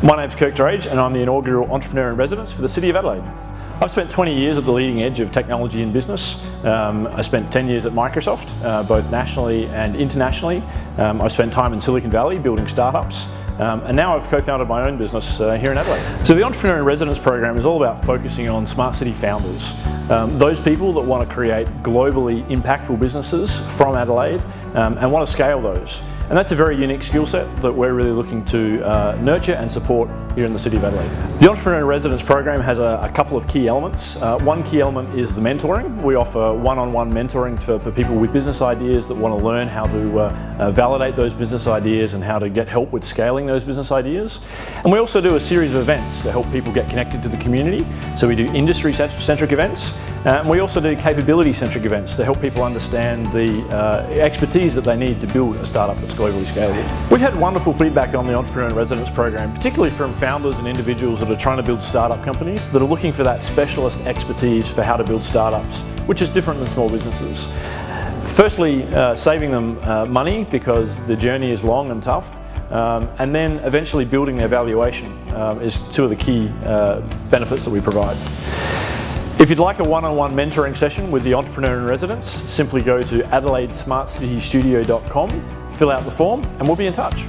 My name's Kirk Drage and I'm the inaugural Entrepreneur in Residence for the City of Adelaide. I've spent 20 years at the leading edge of technology and business. Um, I spent 10 years at Microsoft, uh, both nationally and internationally. Um, I've spent time in Silicon Valley building startups. Um, and now I've co-founded my own business uh, here in Adelaide. So the Entrepreneur in Residence program is all about focusing on smart city founders. Um, those people that want to create globally impactful businesses from Adelaide um, and want to scale those. And that's a very unique skill set that we're really looking to uh, nurture and support here in the City of Adelaide. The Entrepreneur in Residence program has a, a couple of key elements. Uh, one key element is the mentoring. We offer one-on-one -on -one mentoring for, for, people with business ideas that want to learn how to uh, uh, validate those business ideas and how to get help with scaling those business ideas. And we also do a series of events to help people get connected to the community. So we do industry-centric events uh, and we also do capability-centric events to help people understand the uh, expertise that they need to build a startup that's globally scalable. We've had wonderful feedback on the Entrepreneur in Residence program, particularly from founders and individuals that are trying to build startup companies that are looking for that specialist expertise for how to build startups, which is different than small businesses. Firstly, uh, saving them uh, money because the journey is long and tough. Um, and then eventually building their valuation um, is two of the key uh, benefits that we provide. If you'd like a one-on-one -on -one mentoring session with the Entrepreneur in Residence, simply go to adelaidesmartcitystudio.com, fill out the form and we'll be in touch.